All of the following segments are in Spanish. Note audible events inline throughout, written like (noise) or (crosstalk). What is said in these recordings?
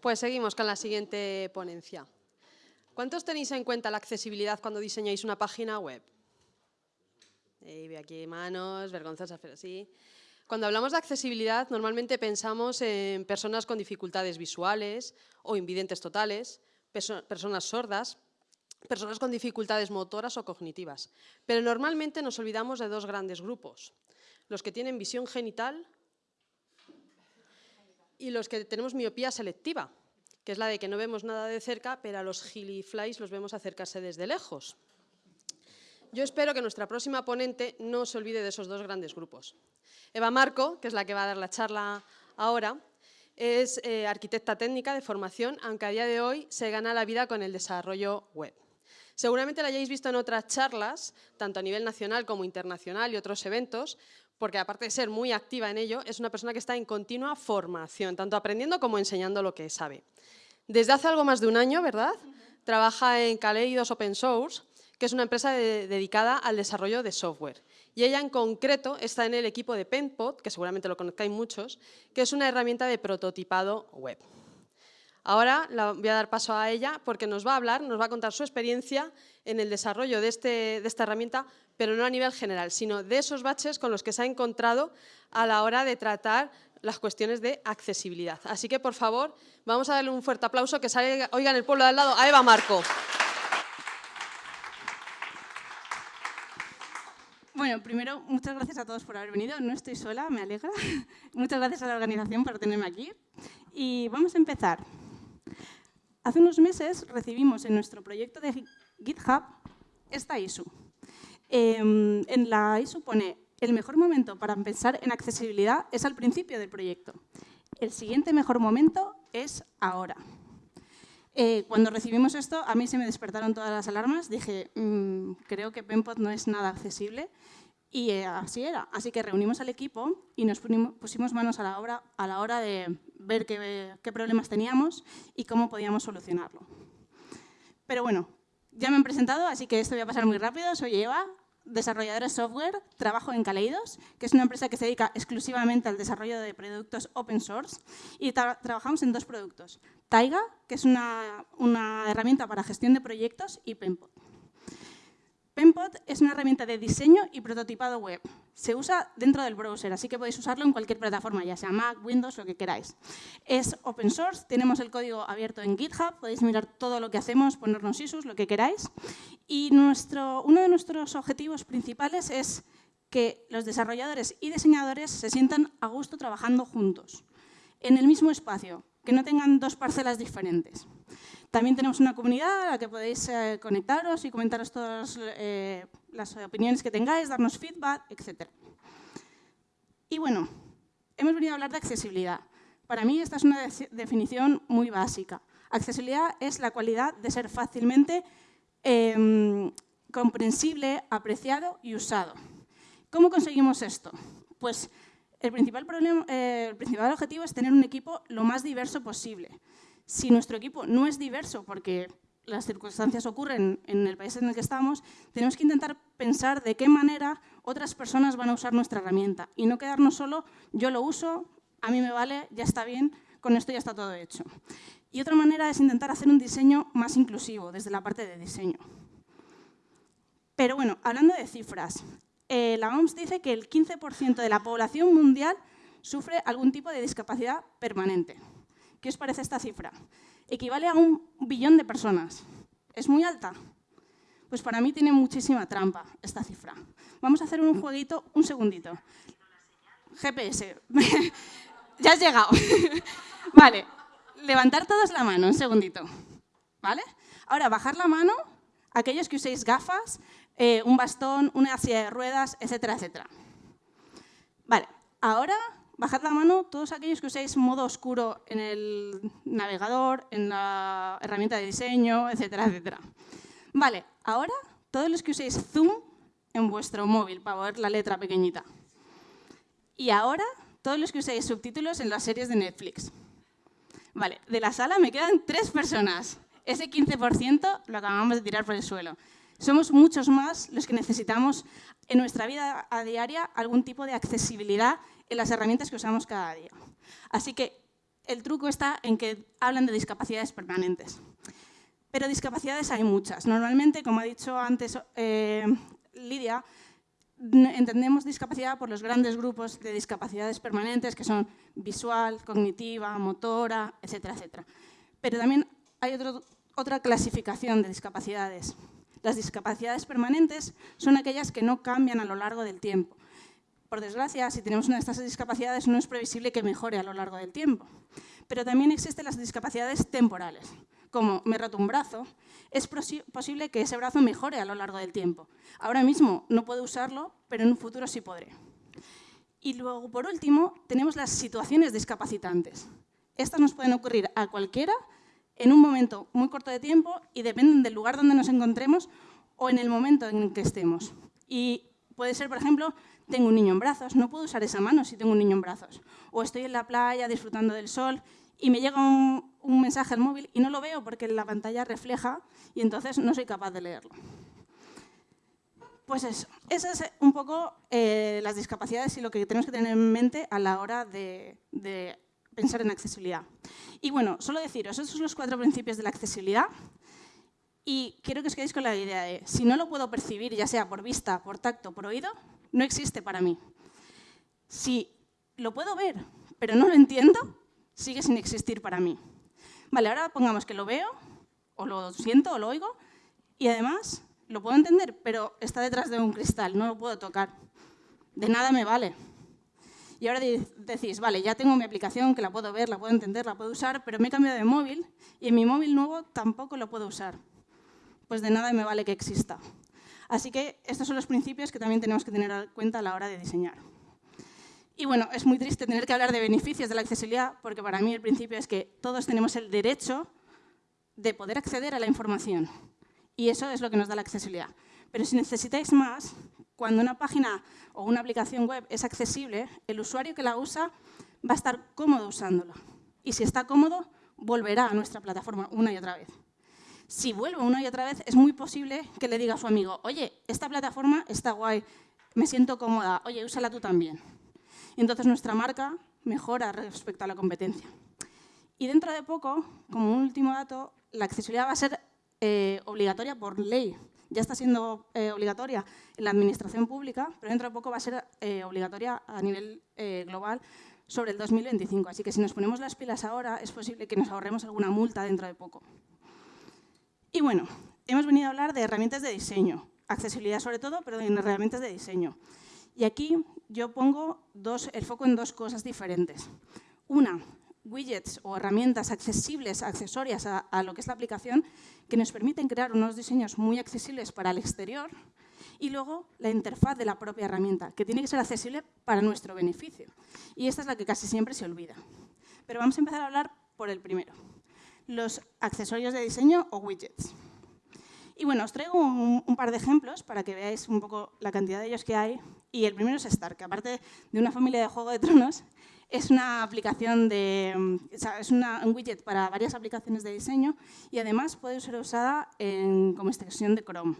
Pues seguimos con la siguiente ponencia. ¿Cuántos tenéis en cuenta la accesibilidad cuando diseñáis una página web? Veo aquí manos, vergonzosas, pero sí. Cuando hablamos de accesibilidad, normalmente pensamos en personas con dificultades visuales o invidentes totales, personas sordas, personas con dificultades motoras o cognitivas. Pero normalmente nos olvidamos de dos grandes grupos, los que tienen visión genital y los que tenemos miopía selectiva, que es la de que no vemos nada de cerca, pero a los giliflies los vemos acercarse desde lejos. Yo espero que nuestra próxima ponente no se olvide de esos dos grandes grupos. Eva Marco, que es la que va a dar la charla ahora, es eh, arquitecta técnica de formación, aunque a día de hoy se gana la vida con el desarrollo web. Seguramente la hayáis visto en otras charlas, tanto a nivel nacional como internacional y otros eventos, porque aparte de ser muy activa en ello, es una persona que está en continua formación, tanto aprendiendo como enseñando lo que sabe. Desde hace algo más de un año, ¿verdad? Trabaja en Kaleidos Open Source, que es una empresa dedicada al desarrollo de software. Y ella en concreto está en el equipo de PenPod, que seguramente lo conozcáis muchos, que es una herramienta de prototipado web. Ahora la voy a dar paso a ella porque nos va a hablar, nos va a contar su experiencia en el desarrollo de, este, de esta herramienta, pero no a nivel general, sino de esos baches con los que se ha encontrado a la hora de tratar las cuestiones de accesibilidad. Así que, por favor, vamos a darle un fuerte aplauso que salga, oigan el pueblo de al lado a Eva Marco. Bueno, primero, muchas gracias a todos por haber venido. No estoy sola, me alegra. (laughs) muchas gracias a la organización por tenerme aquí. Y vamos a empezar. Hace unos meses recibimos en nuestro proyecto de GitHub esta ISU. Em, en la ISU pone, el mejor momento para pensar en accesibilidad es al principio del proyecto. El siguiente mejor momento es ahora. Eh, cuando recibimos esto, a mí se me despertaron todas las alarmas. Dije, mm, creo que Penpod no es nada accesible. Y eh, así era. Así que reunimos al equipo y nos pusimos manos a la obra a la hora de ver qué, problemas teníamos y cómo podíamos solucionarlo. Pero bueno, ya me han presentado, así que esto voy a pasar muy rápido. Soy Eva, desarrolladora de software, trabajo en Kaleidos, que es una empresa que se dedica exclusivamente al desarrollo de productos open source y trabajamos en dos productos. Taiga, que es una, una herramienta para gestión de proyectos, y Penpod. Penpod es una herramienta de diseño y prototipado web. Se usa dentro del browser, así que podéis usarlo en cualquier plataforma, ya sea Mac, Windows, lo que queráis. Es open source, tenemos el código abierto en GitHub, podéis mirar todo lo que hacemos, ponernos issues, lo que queráis. Y nuestro, uno de nuestros objetivos principales es que los desarrolladores y diseñadores se sientan a gusto trabajando juntos, en el mismo espacio, que no tengan dos parcelas diferentes. También tenemos una comunidad a la que podéis eh, conectaros y comentaros todas eh, las opiniones que tengáis, darnos feedback, etc. Y bueno, hemos venido a hablar de accesibilidad. Para mí esta es una definición muy básica. Accesibilidad es la cualidad de ser fácilmente em, comprensible, apreciado y usado. ¿Cómo conseguimos esto? Pues el principal, problema, eh, el principal objetivo es tener un equipo lo más diverso posible si nuestro equipo no es diverso porque las circunstancias ocurren en el país en el que estamos, tenemos que intentar pensar de qué manera otras personas van a usar nuestra herramienta y no quedarnos solo, yo lo uso, a mí me vale, ya está bien, con esto ya está todo hecho. Y otra manera es intentar hacer un diseño más inclusivo desde la parte de diseño. Pero bueno, hablando de cifras, eh, la OMS dice que el 15% de la población mundial sufre algún tipo de discapacidad permanente. ¿Qué os parece esta cifra? Equivale a un billón de personas. ¿Es muy alta? Pues para mí tiene muchísima trampa esta cifra. Vamos a hacer un jueguito, un segundito. GPS. (laughs) ya has llegado. (laughs) vale, levantar todos la mano, un segundito. ¿Vale? Ahora, bajar la mano aquellos que uséis gafas, eh, un bastón, una silla de ruedas, etcétera, etcétera. Vale, ahora bajad la mano todos aquellos que uséis modo oscuro en el navegador, en la herramienta de diseño, etcétera, etcétera. Vale, ahora todos los que uséis Zoom en vuestro móvil para ver la letra pequeñita. Y ahora todos los que uséis subtítulos en las series de Netflix. Vale, de la sala me quedan tres personas. Ese 15% lo acabamos de tirar por el suelo. Somos muchos más los que necesitamos en nuestra vida a diaria algún tipo de accesibilidad en las herramientas que usamos cada día. Así que el truco está en que hablan de discapacidades permanentes. Pero discapacidades hay muchas. Normalmente, como ha dicho antes eh, Lidia, entendemos discapacidad por los grandes grupos de discapacidades permanentes que son visual, cognitiva, motora, etcétera, etcétera. Pero también hay otra clasificación de discapacidades. Las discapacidades permanentes son aquellas que no cambian a lo largo del tiempo. Por desgracia, si tenemos una de estas discapacidades, no es previsible que mejore a lo largo del tiempo. Pero también existen las discapacidades temporales, como me roto un brazo, es posible que ese brazo mejore a lo largo del tiempo. Ahora mismo no puedo usarlo, pero en un futuro sí podré. Y luego, por último, tenemos las situaciones discapacitantes. Estas nos pueden ocurrir a cualquiera en un momento muy corto de tiempo y dependen del lugar donde nos encontremos o en el momento en que estemos. Y puede ser, por ejemplo, tengo un niño en brazos, no puedo usar esa mano si tengo un niño en brazos. O estoy en la playa disfrutando del sol y me llega un, mensaje al móvil y no lo veo porque la pantalla refleja y entonces no soy capaz de leerlo. Pues eso, esas es un poco eh, las discapacidades y lo que tenemos que tener en mente a la hora de pensar en accesibilidad. Y bueno, solo deciros, esos son los cuatro principios de la accesibilidad y quiero que os quedéis con la idea de, si no lo puedo percibir, ya sea por vista, por tacto, por oído, no existe para mí. Si lo puedo ver, pero no lo entiendo, sigue sin existir para mí. Vale, ahora pongamos que lo veo, o lo siento, o lo oigo, y además lo puedo entender, pero está detrás de un cristal, no lo puedo tocar. De nada me vale. Y ahora decís, vale, ya tengo mi aplicación que la puedo ver, la puedo entender, la puedo usar, pero me he cambiado de móvil y en mi móvil nuevo tampoco lo puedo usar. Pues de nada me vale que exista. Así que estos son los principios que también tenemos que tener en cuenta a la hora de diseñar. Y bueno, es muy triste tener que hablar de beneficios de la accesibilidad, porque para mí el principio es que todos tenemos el derecho de poder acceder a la información. Y eso es lo que nos da la accesibilidad. Pero si necesitáis más, cuando una página o una aplicación web es accesible, el usuario que la usa va a estar cómodo usándolo. Y si está cómodo, volverá a nuestra plataforma una y otra vez. Si vuelve una y otra vez, es muy posible que le diga a su amigo, oye, esta plataforma está guay, me siento cómoda, oye, úsala tú también. Y entonces nuestra marca mejora respecto a la competencia. Y dentro de poco, como último dato, la accesibilidad va a ser eh, obligatoria por ley ya está siendo eh, obligatoria en la administración pública, pero dentro de poco va a ser eh, obligatoria a nivel eh, global sobre el 2025. Así que si nos ponemos las pilas ahora, es posible que nos ahorremos alguna multa dentro de poco. Y bueno, hemos venido a hablar de herramientas de diseño, accesibilidad sobre todo, pero en herramientas de diseño. Y aquí yo pongo el foco en dos cosas diferentes. Una, widgets o herramientas accesibles, accesorias a, lo que es la aplicación, que nos permiten crear unos diseños muy accesibles para el exterior y luego la interfaz de la propia herramienta, que tiene que ser accesible para nuestro beneficio. Y esta es la que casi siempre se olvida. Pero vamos a empezar a hablar por el primero, los accesorios de diseño o widgets. Y bueno, os traigo un, un, par de ejemplos para que veáis un poco la cantidad de ellos que hay. Y el primero es Star, que aparte de una familia de Juego de Tronos, es una aplicación de, es un widget para varias aplicaciones de diseño y además puede ser usada como extensión de Chrome.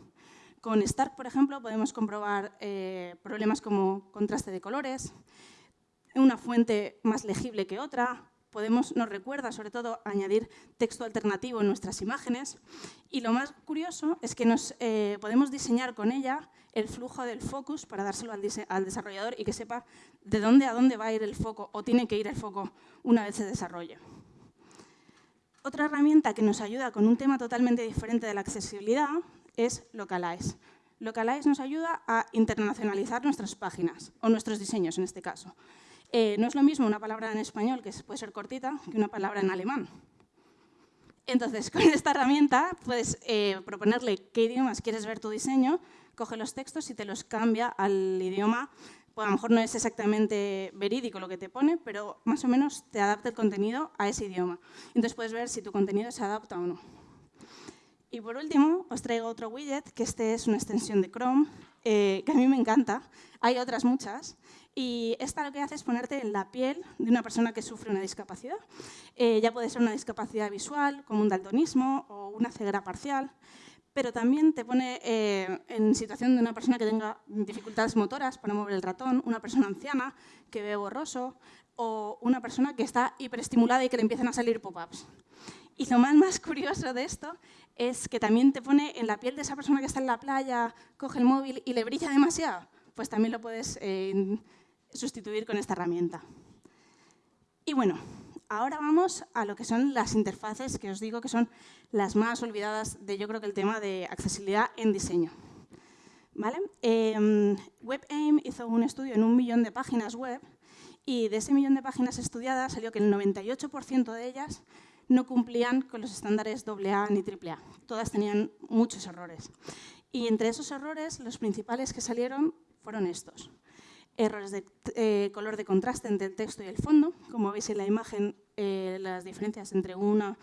Con Stark, por ejemplo, podemos comprobar eh, problemas como contraste de colores, una fuente más legible que otra, podemos, nos recuerda sobre todo añadir texto alternativo en nuestras imágenes y lo más curioso es que nos, eh, podemos diseñar con ella el flujo del focus para dárselo al, al, desarrollador y que sepa de dónde a dónde va a ir el foco o tiene que ir el foco una vez se desarrolle. Otra herramienta que nos ayuda con un tema totalmente diferente de la accesibilidad es Localize. Localize nos ayuda a internacionalizar nuestras páginas, o nuestros diseños en este caso. Eh, no es lo mismo una palabra en español, que puede ser cortita, que una palabra en alemán. Entonces, (laughs) con esta herramienta puedes eh, proponerle qué idiomas quieres ver tu diseño, coge los textos y te los cambia al idioma. Pues a lo mejor no es exactamente verídico lo que te pone, pero más o menos te adapta el contenido a ese idioma. Entonces puedes ver si tu contenido se adapta o no. Y por último, os traigo otro widget, que este es una extensión de Chrome, eh, que a mí me encanta. Hay otras muchas. Y esta lo que hace es ponerte en la piel de una persona que sufre una discapacidad. Eh, ya puede ser una discapacidad visual, como un daltonismo o una ceguera parcial, pero también te pone eh, en situación de una persona que tenga dificultades motoras para mover el ratón, una persona anciana que ve borroso o una persona que está hiperestimulada y que le empiezan a salir pop-ups. Y lo más, curioso de esto es que también te pone en la piel de esa persona que está en la playa, coge el móvil y le brilla demasiado, pues también lo puedes eh, sustituir con esta herramienta. Y bueno, ahora vamos a lo que son las interfaces, que os digo que son las más olvidadas de yo creo que el tema de accesibilidad en diseño. ¿Vale? Eh, WebAIM hizo un estudio en un millón de páginas web y de ese millón de páginas estudiadas salió que el 98% de ellas no cumplían con los estándares AA ni AAA. Todas tenían muchos errores. Y entre esos errores, los principales que salieron fueron estos. Errores de eh, color de contraste entre el texto y el fondo. Como veis en la imagen, eh, las diferencias entre una,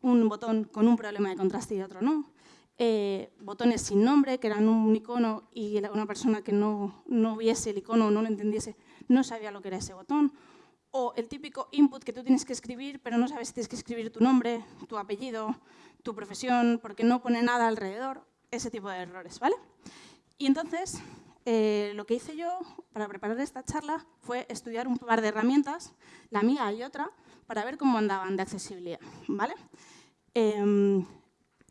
un botón con un problema de contraste y otro no. Eh, botones sin nombre, que eran un icono y una persona que no, no viese el icono o no lo entendiese, no sabía lo que era ese botón o el típico input que tú tienes que escribir, pero no sabes si tienes que escribir tu nombre, tu apellido, tu profesión, porque no pone nada alrededor, ese tipo de errores, ¿vale? Y entonces, eh, lo que hice yo para preparar esta charla fue estudiar un par de herramientas, la mía y otra, para ver cómo andaban de accesibilidad, ¿vale? Em,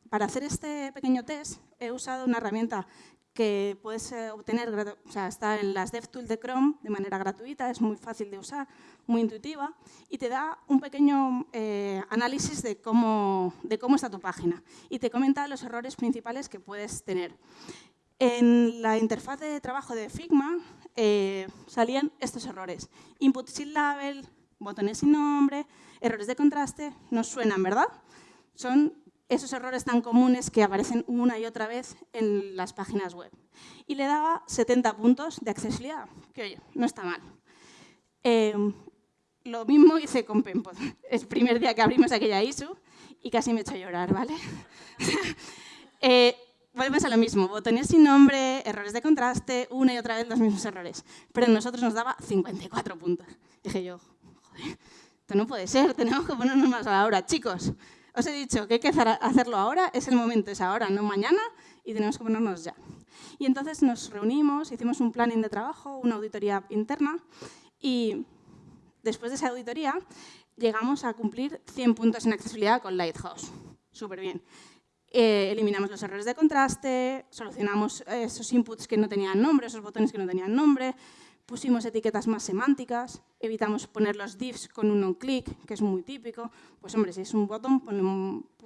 para hacer este pequeño test he usado una herramienta que puedes eh, obtener, o sea, está en las DevTools de Chrome de manera gratuita, es muy fácil de usar, muy intuitiva y te da un pequeño eh, análisis de cómo, de cómo está tu página y te comenta los errores principales que puedes tener. En la interfaz de trabajo de Figma eh, salían estos errores. Input sin label, botones sin nombre, errores de contraste, nos suenan, ¿verdad? Son esos errores tan comunes que aparecen una y otra vez en las páginas web. Y le daba 70 puntos de accesibilidad, que oye, no está mal. Em, lo mismo hice con Pempod. Es (laughs) el primer día que abrimos aquella ISU y casi me he hecho llorar, ¿vale? (laughs) eh, volvemos a lo mismo, botones sin nombre, errores de contraste, una y otra vez los mismos errores. Pero a nosotros nos daba 54 puntos. Dije yo, joder, esto no puede ser, tenemos que ponernos más a la hora. Chicos, os he dicho que hay que hacerlo ahora, es el momento, es ahora, no mañana, y tenemos que ponernos ya. Y entonces nos reunimos, hicimos un planning de trabajo, una auditoría interna, y después de esa auditoría llegamos a cumplir 100 puntos en accesibilidad con Lighthouse. Súper bien. Eh, eliminamos los errores de contraste, solucionamos esos inputs que no tenían nombre, esos botones que no tenían nombre, pusimos etiquetas más semánticas, evitamos poner los divs con un on-click, que es muy típico. Pues hombre, si es un botón, ponle,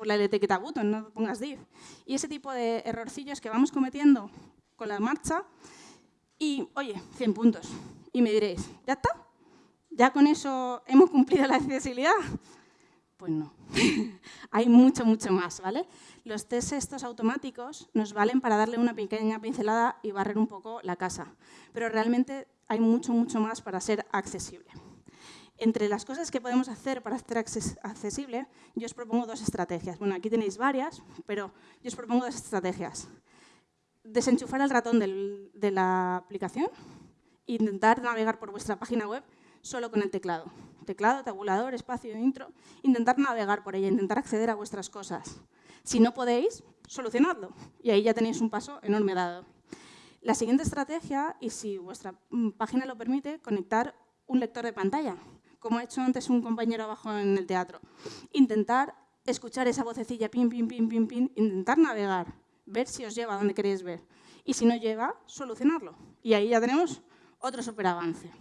la etiqueta button, no pongas div. Y ese tipo de errorcillos que vamos cometiendo con la marcha y, oye, 100 puntos. Y me diréis, ¿ya está? ¿Ya con eso hemos cumplido la accesibilidad? Pues no. (laughs) Hay mucho, mucho más, ¿vale? Los test estos automáticos nos valen para darle una pequeña pincelada y barrer un poco la casa. Pero realmente hay mucho, mucho más para ser accesible. Entre las cosas que podemos hacer para ser accesible, yo os propongo dos estrategias. Bueno, aquí tenéis varias, pero yo os propongo dos estrategias. Desenchufar el ratón de la aplicación e intentar navegar por vuestra página web solo con el teclado. Teclado, tabulador, espacio, intro. Intentar navegar por ella, intentar acceder a vuestras cosas. Si no podéis, solucionadlo. Y ahí ya tenéis un paso enorme dado. La siguiente estrategia, y si vuestra mm, página lo permite, conectar un lector de pantalla, como ha hecho antes un compañero abajo en el teatro. Intentar escuchar esa vocecilla, pin, pin, pin, pin, pin, intentar navegar, ver si os lleva a donde queréis ver. Y si no lleva, solucionarlo. Y ahí ya tenemos otro super avance.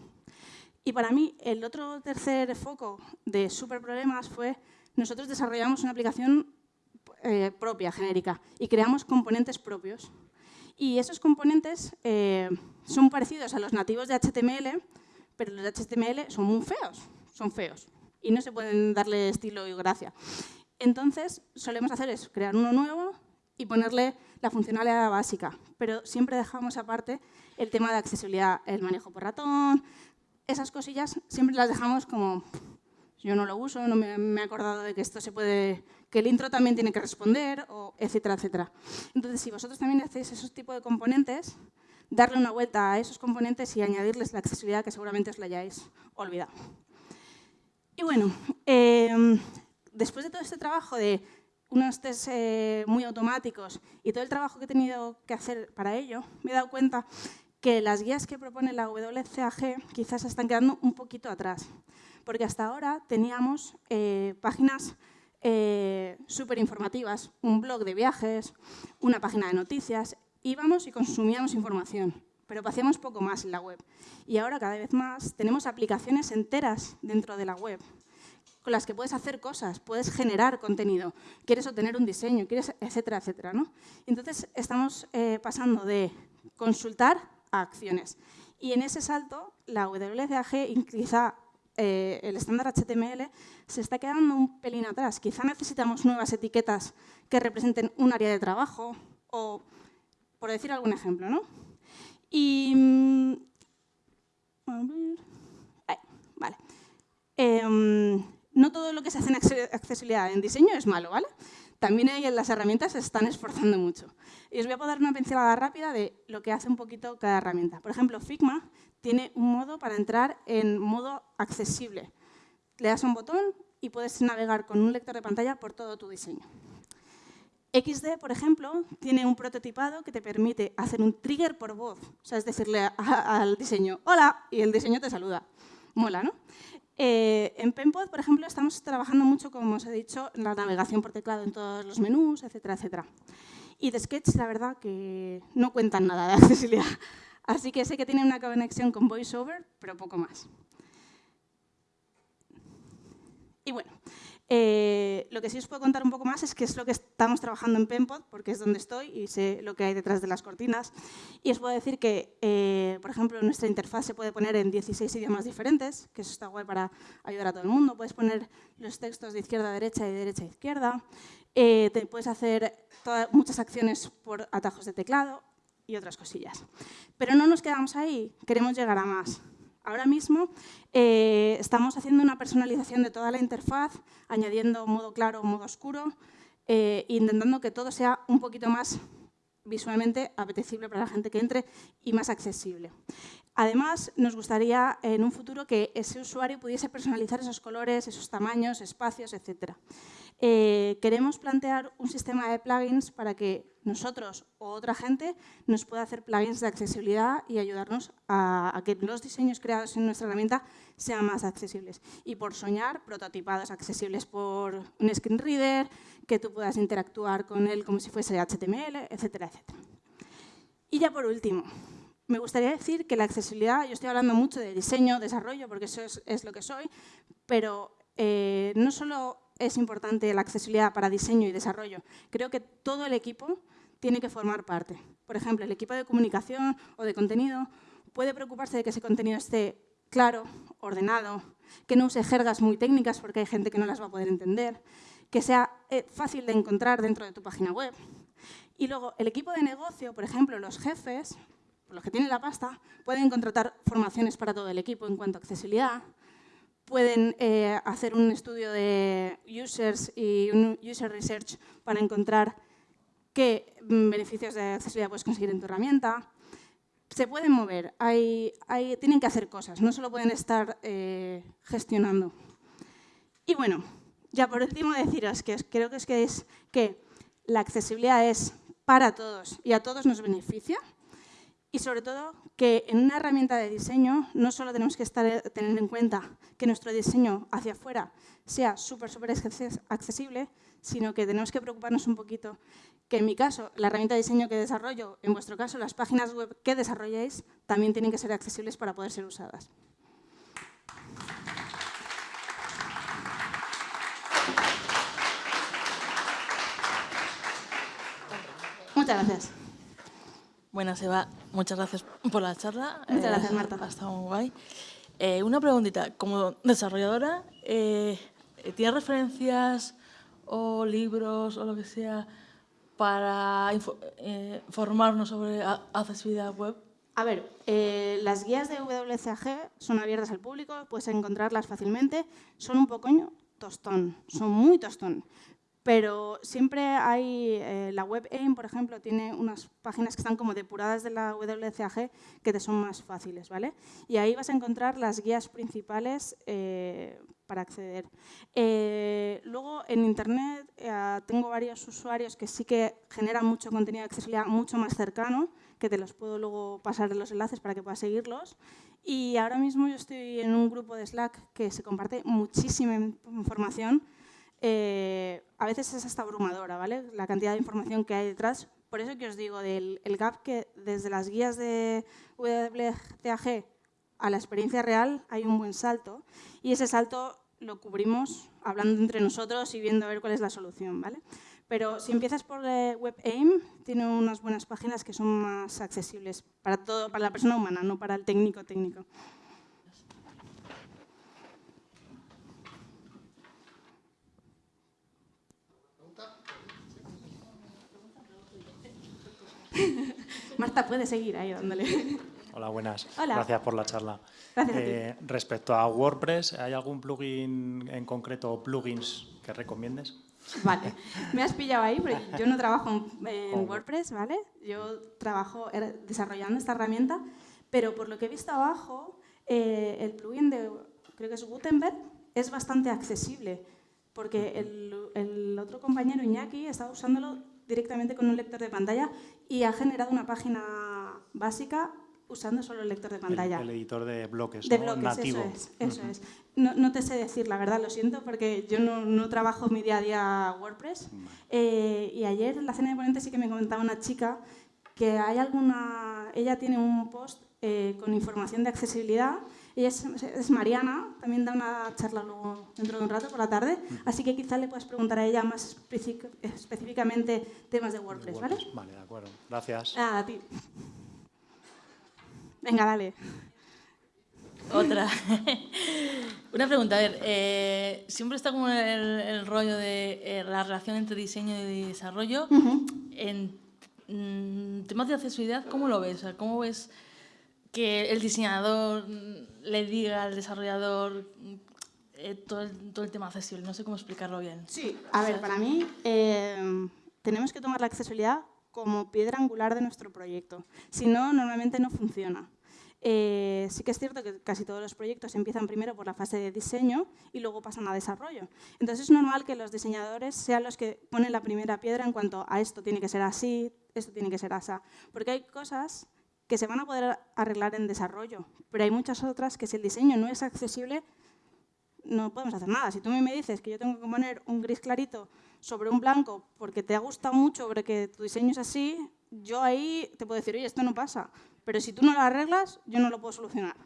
Y para mí, el otro tercer foco de super problemas fue nosotros desarrollamos una aplicación eh, propia, genérica, y creamos componentes propios y esos componentes eh, son parecidos a los nativos de HTML, pero los de HTML son muy feos, son feos. Y no se pueden darle estilo y gracia. Entonces, solemos hacer eso, crear uno nuevo y ponerle la funcionalidad básica. Pero siempre dejamos aparte el tema de accesibilidad, el manejo por ratón, esas cosillas siempre las dejamos como yo no lo uso, no me, he acordado de que esto se puede, que el intro también tiene que responder, o etcétera, etcétera. Entonces, si vosotros también hacéis esos tipos de componentes, darle una vuelta a esos componentes y añadirles la accesibilidad que seguramente os la hayáis olvidado. Y bueno, em, después de todo este trabajo de unos test eh, muy automáticos y todo el trabajo que he tenido que hacer para ello, me he dado cuenta que las guías que propone la WCAG quizás están quedando un poquito atrás, porque hasta ahora teníamos eh, páginas eh, súper informativas, un blog de viajes, una página de noticias, íbamos y consumíamos información, pero hacíamos poco más en la web. Y ahora cada vez más tenemos aplicaciones enteras dentro de la web con las que puedes hacer cosas, puedes generar contenido, quieres obtener un diseño, quieres, etcétera, etcétera. ¿no? Entonces, estamos eh, pasando de consultar a acciones. Y en ese salto, la WCAG, quizá eh, el estándar HTML, se está quedando un pelín atrás. Quizá necesitamos nuevas etiquetas que representen un área de trabajo, o por decir algún ejemplo. ¿no? Y... Mm, vale. Em, no todo lo que se hace en accesibilidad en diseño es malo, ¿vale? También ahí las herramientas se están esforzando mucho. Y os voy a dar una pincelada rápida de lo que hace un poquito cada herramienta. Por ejemplo, Figma tiene un modo para entrar en modo accesible. Le das un botón y puedes navegar con un lector de pantalla por todo tu diseño. XD, por ejemplo, tiene un prototipado que te permite hacer un trigger por voz. O sea, es decirle al diseño, hola, y el diseño te saluda. Mola, ¿no? Eh, en Penpod, por ejemplo, estamos trabajando mucho, como os he dicho, en la navegación por teclado en todos los menús, etcétera, etcétera. Y de Sketch, la verdad, que no cuentan nada (laughs) de accesibilidad. Así que sé que tienen una conexión con VoiceOver, pero poco más. Y bueno, eh, lo que sí os puedo contar un poco más es qué es lo que estamos trabajando en Penpod, porque es donde estoy y sé lo que hay detrás de las cortinas. Y os puedo decir que, eh, por ejemplo, nuestra interfaz se puede poner en 16 idiomas diferentes, que eso está guay para ayudar a todo el mundo. Puedes poner los textos de izquierda a derecha y de derecha a izquierda. Eh, te puedes hacer muchas acciones por atajos de teclado y otras cosillas. Pero no nos quedamos ahí, queremos llegar a más. Ahora mismo eh, estamos haciendo una personalización de toda la interfaz, añadiendo modo claro, modo oscuro, eh, intentando que todo sea un poquito más visualmente apetecible para la gente que entre y más accesible. Además, nos gustaría en un futuro que ese usuario pudiese personalizar esos colores, esos tamaños, espacios, etc. Eh, queremos plantear un sistema de plugins para que nosotros o otra gente nos pueda hacer plugins de accesibilidad y ayudarnos a, que los diseños creados en nuestra herramienta sean más accesibles. Y por soñar, prototipados accesibles por un screen reader, que tú puedas interactuar con él como si fuese HTML, etcétera, etcétera. Y ya por último, me gustaría decir que la accesibilidad, yo estoy hablando mucho de diseño, desarrollo, porque eso es, lo que soy, pero eh, no solo es importante la accesibilidad para diseño y desarrollo. Creo que todo el equipo tiene que formar parte. Por ejemplo, el equipo de comunicación o de contenido puede preocuparse de que ese contenido esté claro, ordenado, que no use jergas muy técnicas porque hay gente que no las va a poder entender, que sea eh, fácil de encontrar dentro de tu página web. Y luego, el equipo de negocio, por ejemplo, los jefes, los que tienen la pasta, pueden contratar formaciones para todo el equipo en cuanto a accesibilidad, pueden eh, hacer un estudio de users y un user research para encontrar qué beneficios de accesibilidad puedes conseguir en tu herramienta. Se pueden mover, hay, tienen que hacer cosas, no solo pueden estar eh, gestionando. Y bueno, ya por último deciros que creo que es que, es que la accesibilidad es para todos y a todos nos beneficia. Y sobre todo que en una herramienta de diseño no solo tenemos que estar, tener en cuenta que nuestro diseño hacia afuera sea súper, súper accesible, sino que tenemos que preocuparnos un poquito que en mi caso, la herramienta de diseño que desarrollo, en vuestro caso, las páginas web que desarrolléis, también tienen que ser accesibles para poder ser usadas. Muchas gracias. Buenas, Eva. Muchas gracias por la charla. Muchas gracias, Marta. Ha estado muy guay. Eh, una preguntita. Como desarrolladora, eh, ¿tienes referencias o libros o lo que sea para eh, formarnos sobre accesibilidad web? A ver, las guías de WCAG son abiertas al público, puedes encontrarlas fácilmente. Son un poco tostón, son muy tostón. Pero siempre hay, eh, la web AIM, por ejemplo, tiene unas páginas que están como depuradas de la WCAG que te son más fáciles, ¿vale? Y ahí vas a encontrar las guías principales eh, para acceder. Eh, luego, en Internet eh, tengo varios usuarios que sí que generan mucho contenido de accesibilidad mucho más cercano, que te los puedo luego pasar los enlaces para que puedas seguirlos. Y ahora mismo yo estoy en un grupo de Slack que se comparte muchísima información. Eh, a veces es hasta abrumadora, ¿vale? La cantidad de información que hay detrás. Por eso que os digo, del el gap que desde las guías de WTAG a la experiencia real hay un buen salto y ese salto lo cubrimos hablando entre nosotros y viendo a ver cuál es la solución. ¿vale? Pero si empiezas por WebAIM, tiene unas buenas páginas que son más accesibles para, todo, para la persona humana, no para el técnico técnico. (laughs) Marta puede seguir ahí dándole. Hola, buenas. Hola. Gracias por la charla. Gracias a Eh, respecto a WordPress, ¿hay algún plugin en concreto o plugins que recomiendes? Vale, me has pillado ahí, pero yo no trabajo en, WordPress, ¿vale? Yo trabajo er- desarrollando esta herramienta, pero por lo que he visto abajo, eh, el plugin de, creo que es Gutenberg, es bastante accesible, porque el, el otro compañero, Iñaki, estaba usándolo directamente con un lector de pantalla y ha generado una página básica usando solo el lector de pantalla. El, editor de bloques, De ¿no? bloques, nativo. eso es. Eso es. No, no te sé decir, la verdad, lo siento, porque yo no, no trabajo mi día a día WordPress. Eh, y ayer en la cena de ponentes sí que me comentaba una chica que hay alguna... Ella tiene un post eh, con información de accesibilidad. Ella es, es Mariana, también da una charla luego dentro de un rato por la tarde, así que quizás le puedas preguntar a ella más específicamente temas de WordPress, ¿vale? WordPress. Vale, de acuerdo. Gracias. Ah, a ti. Venga, dale. Otra. (laughs) Una pregunta, a ver, eh, siempre está como el, el rollo de eh, la relación entre diseño y desarrollo. En mm, temas de accesibilidad, ¿cómo lo ves? O sea, ¿Cómo ves que el diseñador le diga al desarrollador eh, todo, el, todo el tema accesible? No sé cómo explicarlo bien. Sí, a ver, para mí eh, tenemos que tomar la accesibilidad como piedra angular de nuestro proyecto. Si no, normalmente no funciona. Eh, sí que es cierto que casi todos los proyectos empiezan primero por la fase de diseño y luego pasan a desarrollo. Entonces es normal que los diseñadores sean los que ponen la primera piedra en cuanto a esto tiene que ser así, esto tiene que ser así. Porque hay cosas que se van a poder arreglar en desarrollo, pero hay muchas otras que si el diseño no es accesible, no podemos hacer nada. Si tú me dices que yo tengo que poner un gris clarito sobre un blanco porque te ha gustado mucho, porque tu diseño es así, yo ahí te puedo decir, oye, esto no pasa. Pero si tú no lo arreglas, yo no lo puedo solucionar.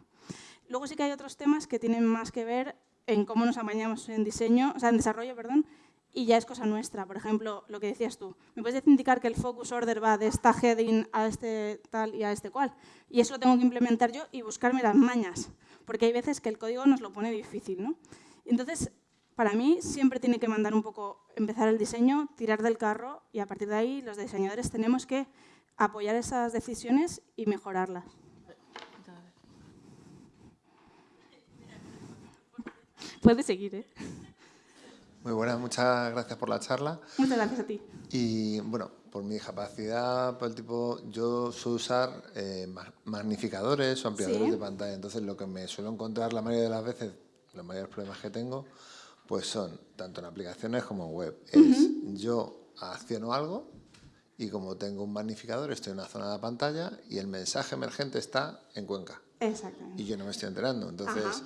Luego sí que hay otros temas que tienen más que ver en cómo nos amañamos en diseño, o sea, en desarrollo, perdón, y ya es cosa nuestra. Por ejemplo, lo que decías tú, me puedes indicar que el focus order va de esta heading a este tal y a este cual, y eso lo tengo que implementar yo y buscarme las mañas, porque hay veces que el código nos lo pone difícil, ¿no? Entonces, para mí siempre tiene que mandar un poco, empezar el diseño, tirar del carro y a partir de ahí los diseñadores tenemos que apoyar esas decisiones y mejorarlas. Puedes seguir, ¿eh? Muy buenas, muchas gracias por la charla. Muchas gracias a ti. Y bueno, por mi discapacidad, por el tipo, yo suelo usar eh, ma- magnificadores o ampliadores Sí. de pantalla. Entonces, lo que me suelo encontrar la mayoría de las veces, los mayores problemas que tengo, pues son tanto en aplicaciones como en web. Es yo acciono algo y como tengo un magnificador, estoy en una zona de la pantalla y el mensaje emergente está en Cuenca Exactamente. y yo no me estoy enterando. Entonces, Ajá.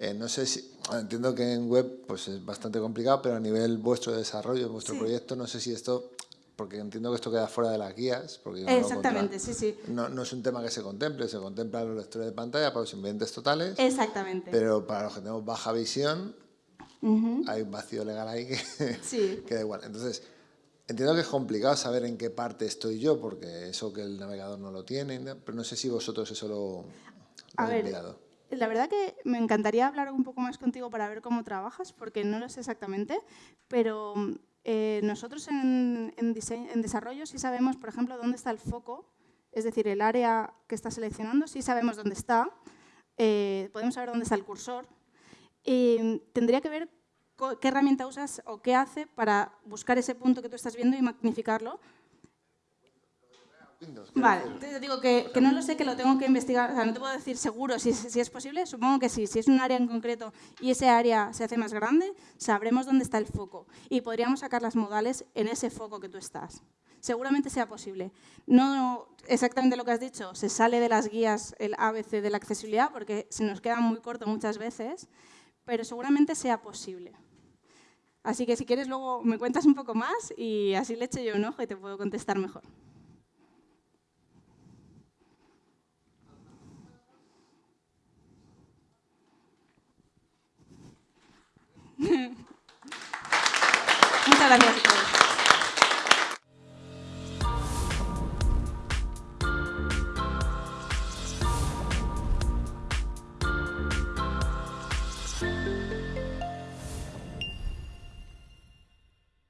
Eh, no sé si, entiendo que en web pues es bastante complicado, pero a nivel vuestro desarrollo, vuestro Sí. proyecto, no sé si esto, porque entiendo que esto queda fuera de las guías. Porque no Exactamente, contra- sí, sí. No, no es un tema que se contemple, se contempla los lectores de pantalla para los invidentes totales, Exactamente. pero para los que tenemos baja visión hay un vacío legal ahí que, Sí. (laughs) que da igual. Entonces, entiendo que es complicado saber en qué parte estoy yo, porque eso que el navegador no lo tiene, pero no sé si vosotros eso lo, lo habéis mirado. La verdad que me encantaría hablar un poco más contigo para ver cómo trabajas, porque no lo sé exactamente, pero eh, nosotros en, desarrollo sí sabemos, por ejemplo, dónde está el foco, es decir, el área que está seleccionando, sí sabemos dónde está, eh, podemos saber dónde está el cursor. Y tendría que ver qué herramienta usas o qué hace para buscar ese punto que tú estás viendo y magnificarlo. Windows, Vale, decir. te digo que, que no lo sé, que lo tengo que investigar. O sea, no te puedo decir seguro si, es- si es posible. Supongo que sí. Si es un área en concreto y ese área se hace más grande, sabremos dónde está el foco. Y podríamos sacar las modales en ese foco que tú estás. Seguramente sea posible. No exactamente lo que has dicho, se sale de las guías el ABC de la accesibilidad porque se nos queda muy corto muchas veces, pero seguramente sea posible. Así que si quieres luego me cuentas un poco más y así le echo yo un ojo y te puedo contestar mejor. Muchas gracias.